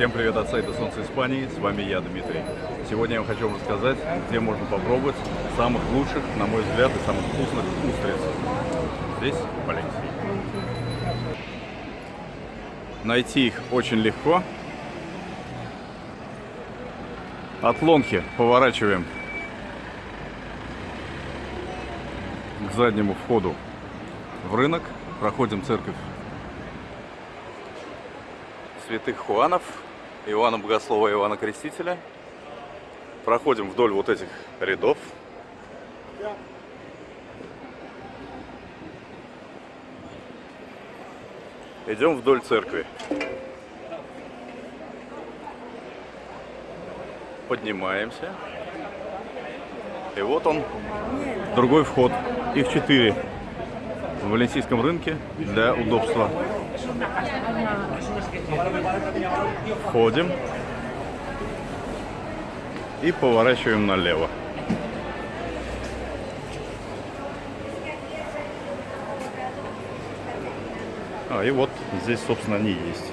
Всем привет от сайта Солнце Испании, с вами я, Дмитрий. Сегодня я вам хочу рассказать, где можно попробовать самых лучших, на мой взгляд, и самых вкусных устриц. Здесь, в Валенсии. Найти их очень легко. От Лонхи поворачиваем к заднему входу в рынок, проходим церковь святых Хуанов, Иоанна Богослова и Иоанна Крестителя. Проходим вдоль вот этих рядов. Идем вдоль церкви. Поднимаемся. И вот он, другой вход. Их четыре в Валенсийском рынке для удобства. Входим и поворачиваем налево. А, и вот здесь, собственно, они есть.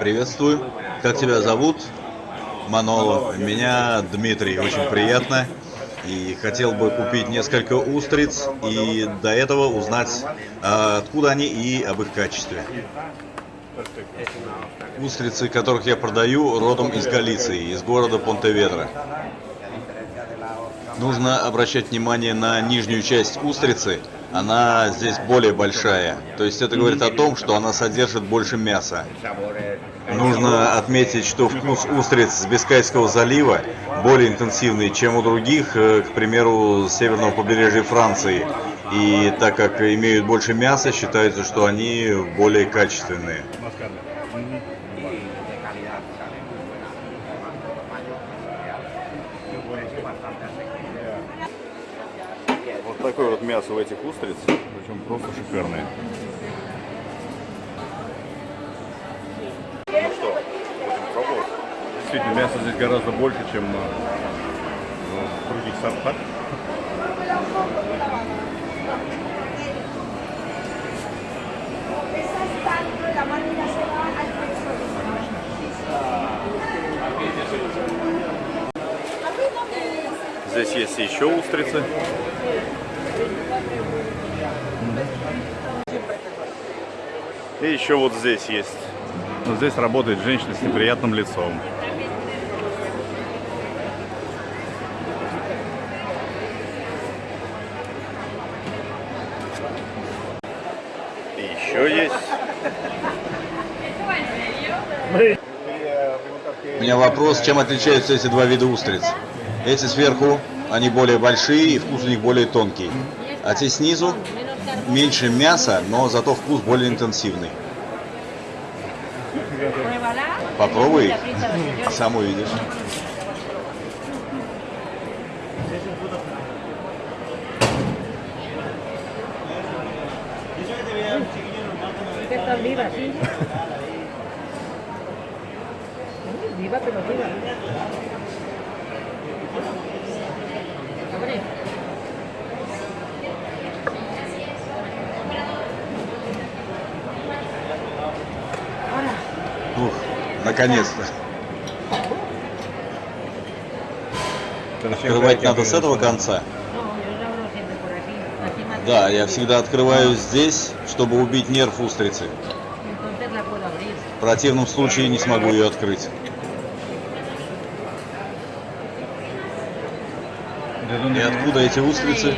Приветствую. Как тебя зовут? Маноло. Меня Дмитрий. Очень приятно. И хотел бы купить несколько устриц и до этого узнать, а, откуда они и об их качестве. Устрицы, которых я продаю, родом из Галиции, из города Понтеведро. Нужно обращать внимание на нижнюю часть устрицы. Она здесь более большая. То есть это говорит о том, что она содержит больше мяса. Нужно отметить, что вкус устриц с Бискайского залива более интенсивный, чем у других, э, к примеру, северного побережья Франции. И так как имеют больше мяса, считается, что они более качественные. Вот такое вот мясо в этих устриц, причем просто шикарное. Действительно, мясо здесь гораздо больше, чем в других сортах. Здесь есть еще устрицы. И еще вот здесь есть. Здесь работает женщина с неприятным лицом. И еще есть. У меня вопрос, чем отличаются эти два вида устриц? Эти сверху, они более большие и вкус у них более тонкий. А те снизу меньше мяса, но зато вкус более интенсивный. Попробуй сам увидишь. Está viva, sí. Viva, pero viva. Hombre. Ух, наконец-то. Открывать надо с этого конца. Да, я всегда открываю здесь, чтобы убить нерв устрицы. В противном случае не смогу ее открыть. И откуда эти устрицы?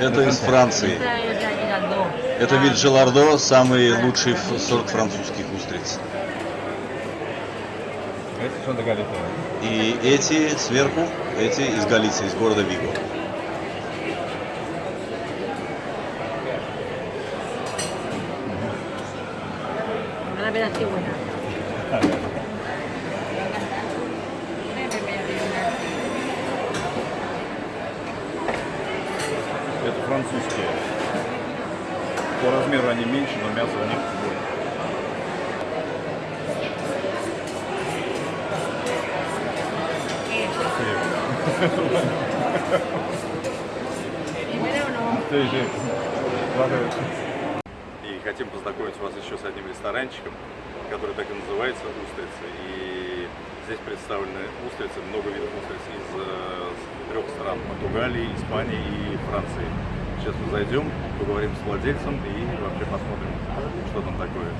Это из Франции. Это вид Желардо, самый лучший сорт французских устриц. И эти сверху, эти из Галиции, из города Виго. Así buena. Это французские. По размеру они меньше, но мясо у них больше. Primero no. Sí, sí. Хотим познакомить вас еще с одним ресторанчиком, который так и называется «Устрицы». И здесь представлены устрицы, много видов устриц из э, с трех стран – Португалии, Испании и Франции. Сейчас мы зайдем, поговорим с владельцем и вообще посмотрим, что там такое.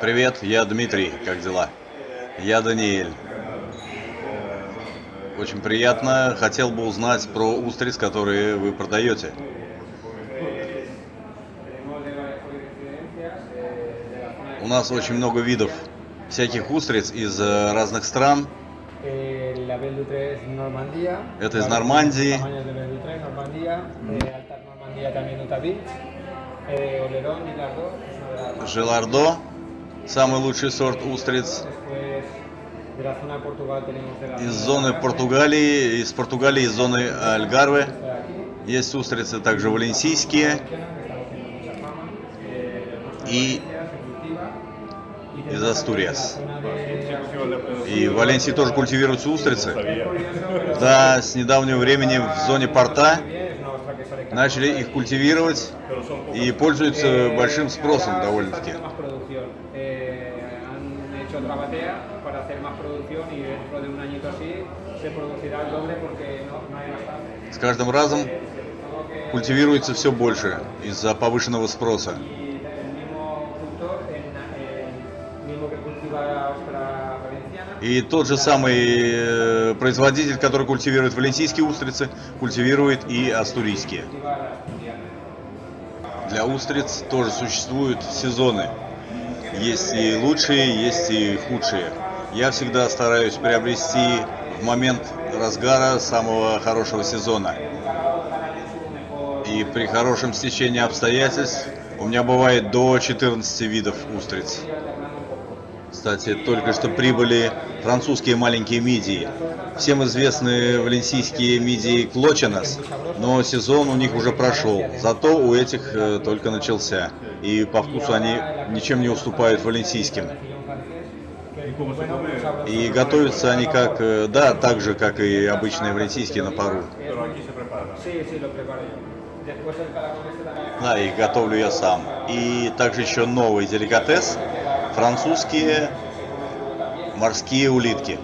Привет, я Дмитрий, как дела? Я Даниэль. Очень приятно. Хотел бы узнать про устриц, которые вы продаете. У нас очень много видов всяких устриц из э, разных стран. Eh. Это из Нормандии. Eh. Eh. Желардо, самый лучший сорт устриц. Из зоны Португалии, из Португалии, из зоны Альгарве. aquí, Есть устрицы также валенсийские. Eh. Y из Астуриас. И в Валенсии тоже культивируются устрицы. Да, с недавнего времени в зоне порта начали их культивировать и пользуются большим спросом довольно-таки. Eh, С каждым разом культивируется все больше из-за повышенного спроса. И тот же самый э, производитель, который культивирует валенсийские устрицы, культивирует и астурийские. Для устриц тоже существуют сезоны. Есть и лучшие, есть и худшие. Я всегда стараюсь приобрести в момент разгара самого хорошего сезона. И при хорошем стечении обстоятельств у меня бывает до 14 видов устриц. Кстати, только что прибыли французские маленькие мидии. Всем известны валенсийские мидии Клоченос, но сезон у них уже прошел. Зато у этих э, только начался. И по вкусу они ничем не уступают валенсийским. И готовятся они как, э, да, так же, как и обычные валенсийские на пару. Да, их готовлю я сам. И также еще новый деликатес – французские морские улитки.